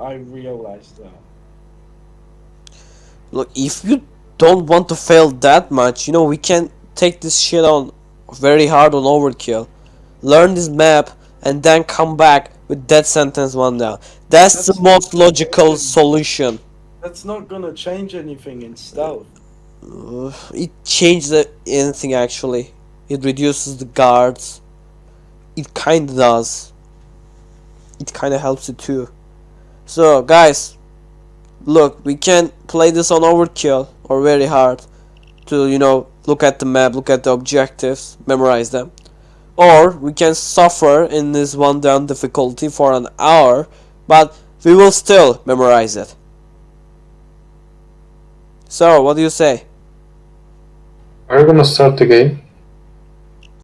I realized that. Look, if you don't want to fail that much, you know, we can take this shit on very hard on overkill. Learn this map and then come back with Death Sentence 1 down. That's, That's the most logical solution. That's not gonna change anything in stealth. Uh, it changes anything actually. It reduces the guards. It kinda does. It kinda helps it too. So guys, look, we can play this on overkill or very hard to you know look at the map, look at the objectives, memorize them. Or we can suffer in this one down difficulty for an hour, but we will still memorize it. So, what do you say? Are you gonna start the game?